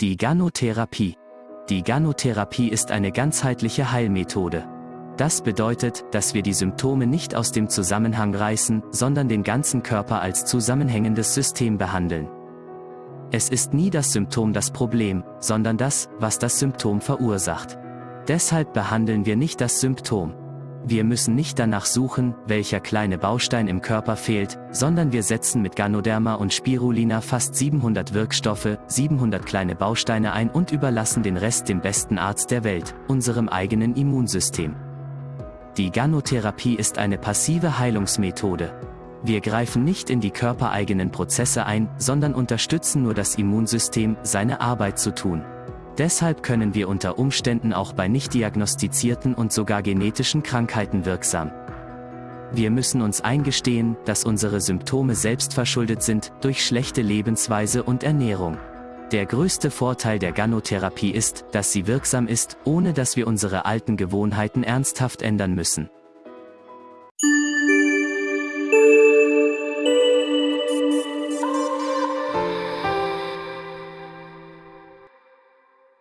Die Ganotherapie. Die Ganotherapie ist eine ganzheitliche Heilmethode. Das bedeutet, dass wir die Symptome nicht aus dem Zusammenhang reißen, sondern den ganzen Körper als zusammenhängendes System behandeln. Es ist nie das Symptom das Problem, sondern das, was das Symptom verursacht. Deshalb behandeln wir nicht das Symptom. Wir müssen nicht danach suchen, welcher kleine Baustein im Körper fehlt, sondern wir setzen mit Ganoderma und Spirulina fast 700 Wirkstoffe, 700 kleine Bausteine ein und überlassen den Rest dem besten Arzt der Welt, unserem eigenen Immunsystem. Die Ganotherapie ist eine passive Heilungsmethode. Wir greifen nicht in die körpereigenen Prozesse ein, sondern unterstützen nur das Immunsystem, seine Arbeit zu tun. Deshalb können wir unter Umständen auch bei nicht diagnostizierten und sogar genetischen Krankheiten wirksam. Wir müssen uns eingestehen, dass unsere Symptome selbstverschuldet sind, durch schlechte Lebensweise und Ernährung. Der größte Vorteil der Ganotherapie ist, dass sie wirksam ist, ohne dass wir unsere alten Gewohnheiten ernsthaft ändern müssen.